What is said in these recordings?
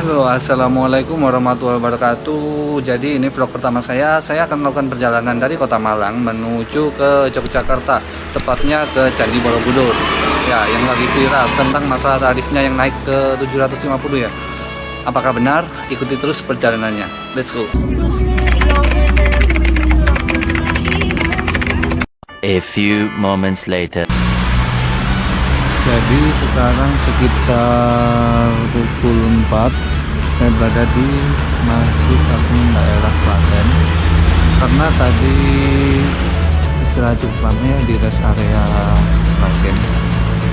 Halo assalamualaikum warahmatullahi wabarakatuh. Jadi ini vlog pertama saya. Saya akan melakukan perjalanan dari kota Malang Menuju ke Yogyakarta Tepatnya ke Candi Borobudur. Ya yang lagi viral tentang masalah tarifnya yang naik ke 750 ya. Apakah benar? Ikuti terus perjalanannya. Let's go. A few moments later. Jadi sekarang sekitar pukul 4 Saya berada di Masjid Agung daerah Klaten. Karena tadi istirahat cukup lama di rest area Sragen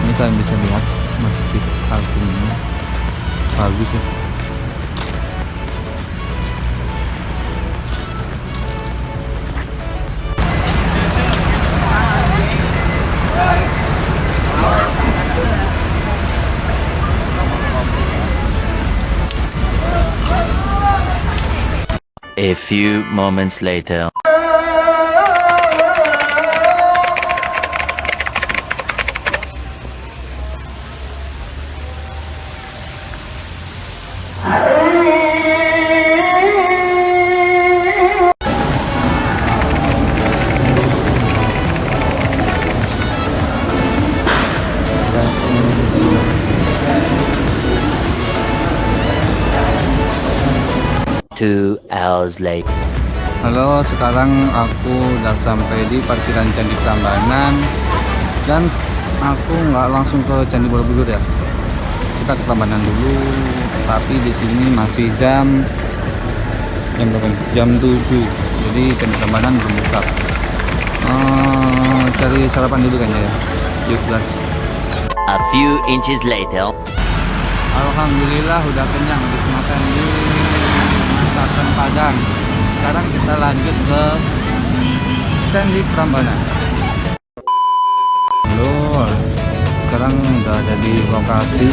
Ini kalian bisa lihat Masjid Agung ini. Bagus ya A few moments later. Two hours later. Halo, sekarang aku udah sampai di parkiran Candi Prambanan dan aku nggak langsung ke Candi Borobudur ya. Kita ke Prambanan dulu, tapi di sini masih jam jam berapa? Jam 7. Jadi Candi Prambanan belum buka. Eh, cari sarapan dulu kayaknya ya. Yuk, kelas. A few inches later. Alhamdulillah udah kenyang habis makan di masakan Padang. Sekarang kita lanjut ke Candi Prambanan. Halo, sekarang udah ada di lokasi.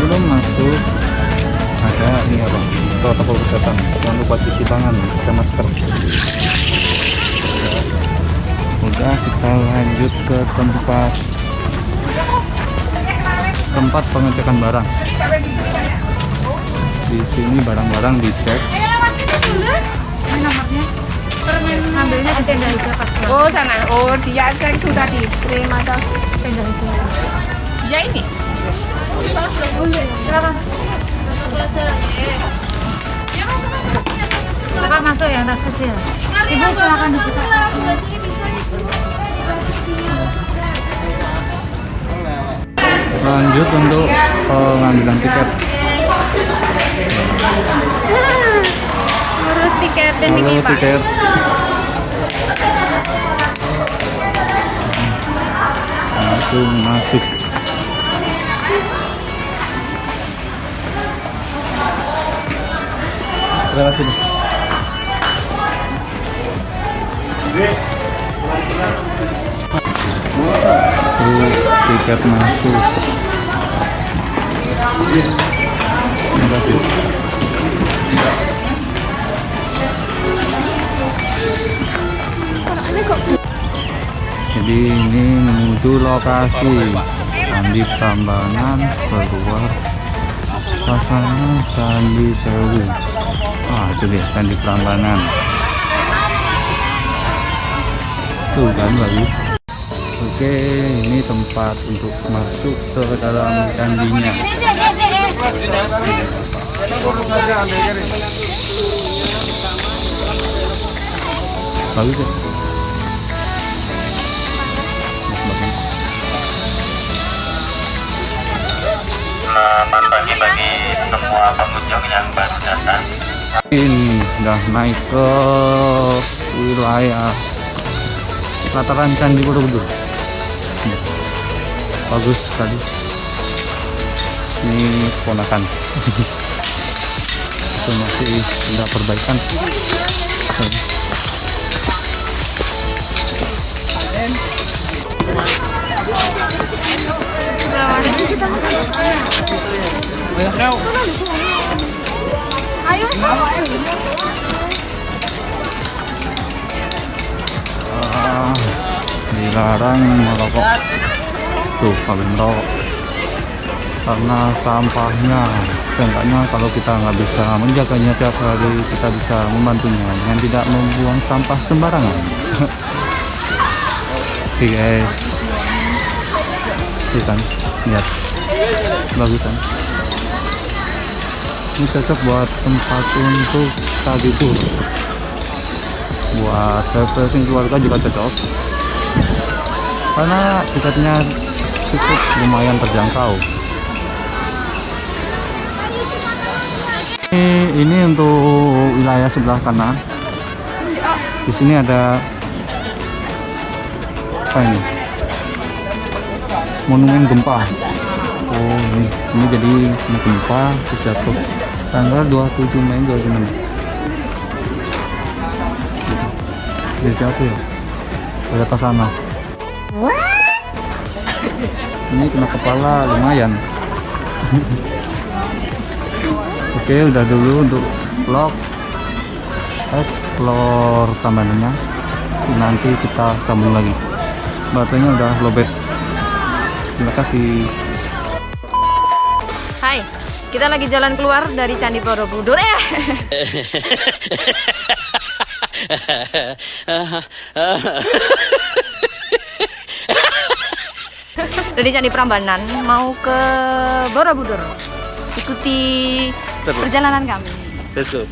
Belum masuk. Ada ini apa? Protokol kesehatan. Jangan lupa cuci tangan, pakai masker. Udah kita lanjut ke tempat tempat pengecekan barang di sini barang-barang dicek Ambilnya di tenda. Oh sana, oh dia aja sudah diterima tas Tenda hijau. dia ini. Silakan. Masuk yang tas kecil. Ibu silakan dibuka. lanjut untuk pengambilan tiket tiket Pak. tiket langsung masuk terima kasih. Ini tiket masuk terima kasih jadi ini menuju lokasi. Candi Prambanan keluar. Sana Candi Sewu. Ah itu dia Candi Prambanan. Tuh kan bagus oke ini tempat untuk masuk ke dalam candinya. Bagus ya Selamat pagi bagi semua pengunjung yang baru datang. ini udah naik ke wilayah lataran Candi Borobudur. Bagus tadi ini ponakan itu masih ada perbaikan Ah, dilarang merokok tuh kalau merokok karena sampahnya seenggaknya kalau kita nggak bisa menjaganya tiap hari kita bisa membantunya dengan tidak membuang sampah sembarangan. Oke guys. Kan lihat bagus kan? Ini cocok buat tempat untuk tidur buat refreshing keluarga juga cocok. Karena tiketnya cukup lumayan terjangkau. Ini, ini untuk wilayah sebelah kanan. Di sini ada apa ini? Monumen gempa oh ini, ini jadi gempa terus jatuh. Tanggal 27 Mei 2006 dia jatuh ya? Ada ke sana. Ini kena kepala lumayan. Oke udah dulu untuk vlog. Explore tamanannya nanti kita sambung lagi. Baterainya udah lobet. Terima kasih Hai, kita lagi jalan keluar dari Candi Borobudur. Eh, dari Candi Prambanan mau ke Borobudur. Ikuti perjalanan kami. let's go